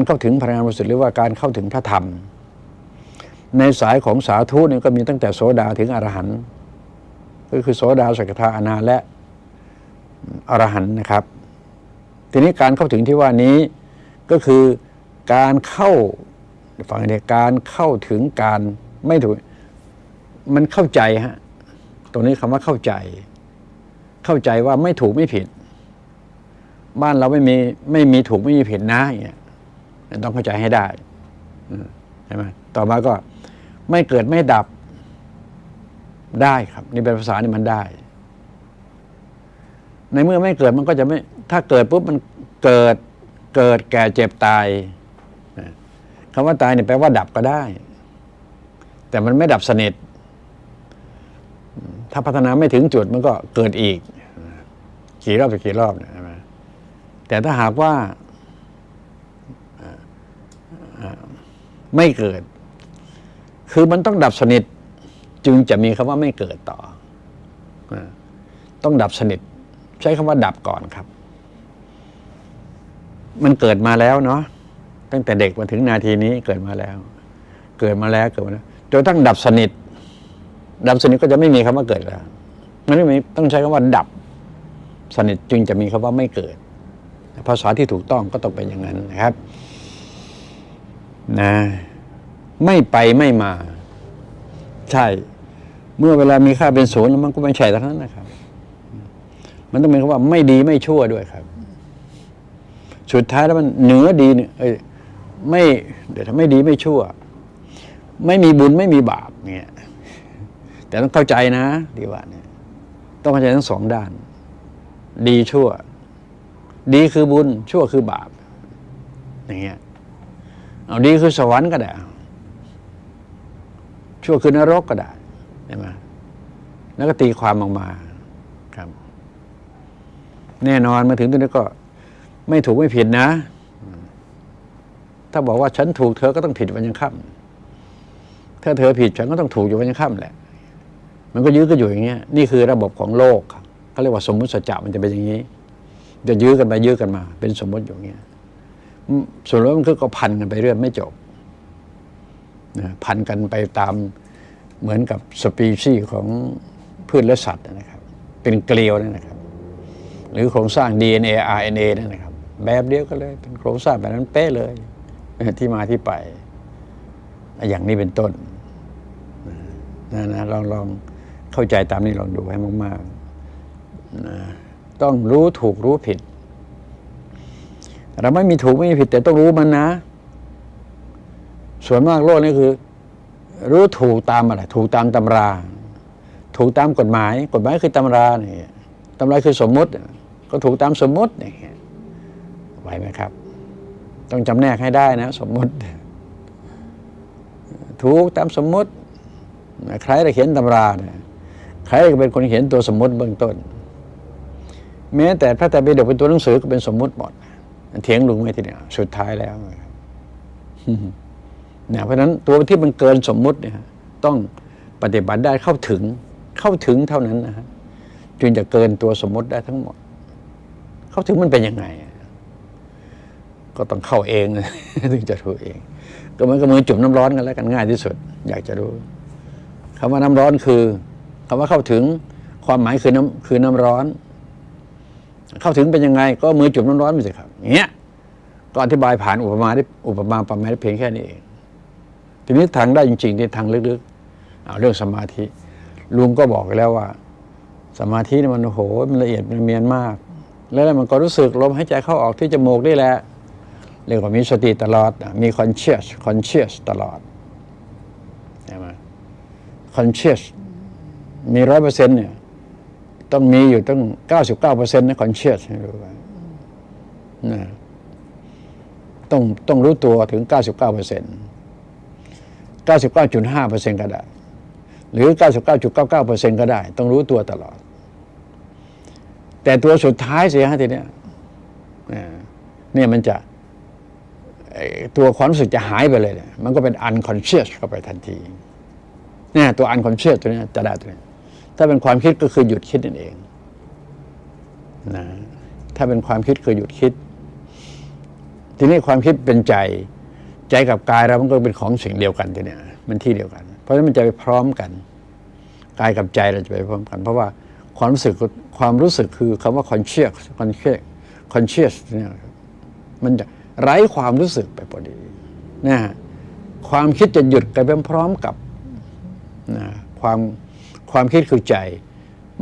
การเข้าถึงพลังงานบริสุทธิ์หรือว่าการเข้าถึงพระธรรม ในสายของสาธุนี่ก็มีตั้งแต่โสดาถึงอรหันต์ก็คือโสดาสกทาอนาและอรหันต์นะครับ ทีนี้การเข้าถึงที่ว่านี้ก็คือการเข้าฟังเนี่ยการเข้าถึงการไม่ถูกมันเข้าใจฮะตรงนี้คำว่าเข้าใจ เข้าใจว่าไม่ถูกไม่ผิด บ้านเราไม่มีไม่มีถูกไม่มีผิดนะอย่างเงี้ย ต้องเข้าใจให้ได้ใช่ไหมต่อมาก็ไม่เกิดไม่ดับได้ครับ นี่เป็นภาษานี่มันได้ ในเมื่อไม่เกิดมันก็จะไม่ ถ้าเกิดปุ๊บมันเกิดเกิดแก่เจ็บตายคำว่าตายเนี่ยแปลว่าดับก็ได้ แต่มันไม่ดับสนิท ถ้าพัฒนาไม่ถึงจุดมันก็เกิดอีก กี่รอบไปกี่รอบเนี่ยใช่ไหมแต่ถ้าหากว่า ไม่เกิด คือมันต้องดับสนิท จึงจะมีคำว่าไม่เกิดต่อ ต้องดับสนิท ใช้คำว่าดับก่อนครับ มันเกิดมาแล้วเนาะตั้งแต่เด็กมาถึงนาทีนี้เกิดมาแล้ว เกิดมาแล้วเกิดมาแล้วจนตั้งดับสนิท ดับสนิทก็จะไม่มีคำว่าเกิดแล้วมันไม่มีต้องใช้คำว่า ดับ สนิทจึงจะมีคำว่าไม่เกิด ภาษาที่ถูกต้องก็ต้องเป็นอย่างนั้นนะครับ นะ ไม่ไปไม่มา ใช่ เมื่อเวลามีค่าเป็นศูนย์แล้วมันก็ไม่ใช่ทั้งนั้นนะครับ มันต้องเป็นคำว่าไม่ดีไม่ชั่วด้วยครับ สุดท้ายแล้วมันเหนือดีเนี่ยเอ้ยไม่เดี๋ยวถ้าไม่ดีไม่ชั่ว ไม่มีบุญไม่มีบาปเนี่ย แต่ต้องเข้าใจนะดีว่าเนี่ย ต้องเข้าใจทั้งสองด้าน ดีชั่ว ดีคือบุญชั่วคือบาปอย่างเงี้ย เอาดีคือสวรรค์ก็ได้ชั่วคือนรกก็ได้ใช่ไหมแล้วก็ตีความออกมาครับ แน่นอนมาถึงตรงนี้ก็ ไม่ถูกไม่ผิดนะ ถ้าบอกว่าฉันถูกเธอก็ต้องผิดวันยังค่ำถ้าเธอผิดฉันก็ต้องถูกอยู่วันยังค่ำแหละ มันก็ยื้อก็อยู่อย่างเงี้ย นี่คือระบบของโลกเขาเรียกว่าสมมุติสัจจะมันจะเป็นอย่างนี้ จะยื้อกันไปยื้อกันมา เป็นสมมติอยู่อย่างเงี้ย ส่วนแล้วมันก็พันกันไปเรื่อยไม่จบนะพันกันไปตามเหมือนกับสปีชีส์ของพืชและสัตว์นะครับ เป็นเกลียวนะครับ หรือโครงสร้าง DNA RNA นั่นนะครับ แบบเดียวกันเลยเป็นโครงสร้างแบบนั้นเป๊ะเลยที่มาที่ไป อย่างนี้เป็นต้นนะนะลองลองเข้าใจตามนี้ลองดูให้มากๆนะต้องรู้ถูกรู้ผิด เราไม่มีถูกไม่มีผิดแต่ต้องรู้มันนะ ส่วนมากโลกนี่คือ รู้ถูกตามอะไรถูกตามตำรา ถูกตามกฎหมาย กฎหมายคือตำราเนี่ยตำราคือสมมติ ก็ถูกตามสมมติเนี่ยไหวไหมครับ ต้องจำแนกให้ได้นะ สมมติ ถูกตามสมมติใครจะเขียนตำราเนี่ยใครจะเป็นคนเขียนตัวสมมติเบื้องต้น แม้แต่พระไตรปิฎกเป็นตัวหนังสือก็เป็นสมมติหมดเเถียงลุงไม่ทีเดียวสุดท้ายแล้วเนี่ยเพราะฉะนั้นตัวที่มันเกินสมมุติเนี่ยต้องปฏิบัติได้เข้าถึงเข้าถึงเท่านั้นนะฮะจึงจะเกินตัวสมมุติได้ทั้งหมด เข้าถึงมันเป็นยังไง ก็ต้องเข้าเองถึงจะรู้เอง ก็เหมือนกับมือจุ่มน้ำร้อนกันแล้วกันง่ายที่สุด อยากจะรู้คำว่าน้ำร้อนคือคำว่าเข้าถึงความหมายคือน้ำคือน้ำร้อน เข้าถึงเป็นยังไง ก็มือจุ่มน้ำร้อนไปสิครับเงี้ยก็อธิบายผ่านอุปมาได้อุปมาประมาณเพียงแค่นี้เอง ทีนี้ทางได้จริงๆที่ทางลึกๆเอาเรื่องสมาธิ ลุงก็บอกแล้วว่า สมาธินี่มันโอ้โหมันละเอียดมันเมียนมาก แล้วมันก็รู้สึกลมหายใจเข้าออกที่จมูกนี่แหละเรียกว่ามีสติตลอด มี conscious conscious ตลอดใช่ไหม conscious มีร้อยเปอร์เซ็นต์เนี่ย ต้องมีอยู่ตั้งเก้าสิบเก้าเปอร์เซ็นต์นะ conscious ให้รู้ไว้นะต้องต้องรู้ตัวถึงเก้าสิบเก้าเปอร์เซ็นต์เก้าสิบเก้าจุดห้าเปอร์เซ็นต์ก็ได้ หรือเก้าสิบเก้าจุดเก้าเก้าเปอร์เซ็นต์ก็ได้ ต้องรู้ตัวตลอด แต่ตัวสุดท้ายเสียฮะทีเนี้ยเนี่ยมันจะตัวความรู้สึกจะหายไปเลย มันก็เป็น unconscious เข้าไปทันทีเนี่ยตัว unconscious ตัวนี้จะได้ตัวนี้ ถ้าเป็นความคิดก็คือหยุดคิดนั่นเองนะถ้าเป็นความคิดคือหยุดคิด ทีนี้ความคิดเป็นใจ ใจกับกายเรามันก็เป็นของสิ่งเดียวกันทีเนี้ยมันที่เดียวกัน เพราะฉะนั้นมันจะไปพร้อมกันกายกับใจเราจะไปพร้อมกัน เพราะว่าความรู้สึกความรู้สึกคือคำว่า conscious conscious conscious เนี่ยมันจะไร้ความรู้สึกไปพอดีนะความคิดจะหยุดไปพร้อมกับนะความ ความคิดคือใจ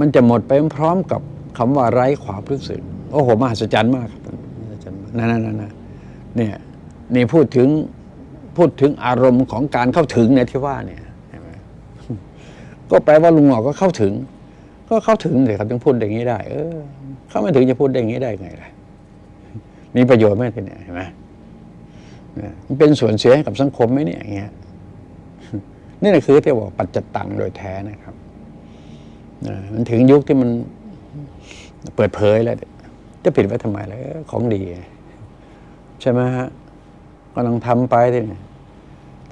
มันจะหมดไปพร้อมกับคำว่าไร้ความรู้สึกโอ้โหมหัศจรรย์มากครับมหัศจรรย์มากนั่นนั่นนั่นนะเนี่ยนี่พูดถึงพูดถึงอารมณ์ของการเข้าถึงเนี่ยที่ว่าเนี่ยเห็นไหมก็แปลว่าลุงหงอกก็เข้าถึง ก็เข้าถึงเลยครับถึงพูดอย่างนี้ได้ เออ เข้าไม่ถึงจะพูดอย่างนี้ได้ไงล่ะมีประโยชน์ไหมทีเนี่ยเห็นไหมเนี่ยมันเป็นส่วนเสียให้กับสังคมไหมเนี่ยอย่างเงี้ยนี่แหละคือที่บอกปัจจตังโดยแท้นะครับ มันถึงยุคที่มันเปิดเผยแล้ว จะปิดไว้ทำไมล่ะเออของดี ใช่ไหมฮะก็ลองทำไปทีนี่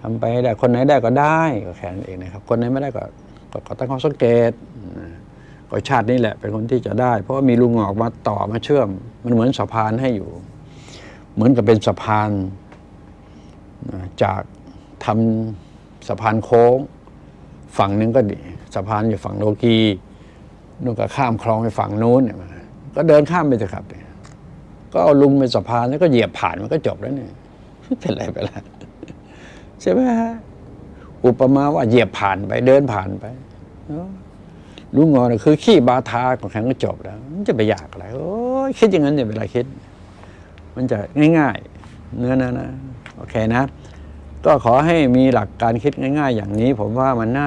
ทำไปให้ได้ คนไหนได้ก็ได้ก็แค่นั้นเองนะครับ คนไหนไม่ได้ก็ก็ตั้งข้อสังเกตก็ชาตินี้แหละ เป็นคนที่จะได้ เพราะว่ามีลุงหอกมาต่อมาเชื่อม มันเหมือนสะพานให้อยู่ เหมือนกับเป็นสะพานจากทำสะพานโค้ง ฝั่งหนึงก็ดี สะพานอยู่ฝั่งโลกีนู่นก็ข้ามคลองไปฝั่งนู้นเนี่ยก็เดินข้ามไปเถอะครับก็เอาลุงเป็นสะพานแล้วก็เหยียบผ่านมันก็จบแล้วเนี่ยเป็นไรไปละใช่ไหมฮะอุปมาว่าเหยียบผ่านไปเดินผ่านไปลุงงอนะคือขี้บาทาของแข็งก็จบแล้ว มันจะไปอยากอะไรโอ้ยคิดอย่างนั้นอย่าเวลาคิด มันจะง่ายๆ เนื้อนะนะโอเคนะ ก็ขอให้มีหลักการคิดง่าย ๆ อย่างนี้ ผมว่ามันน่า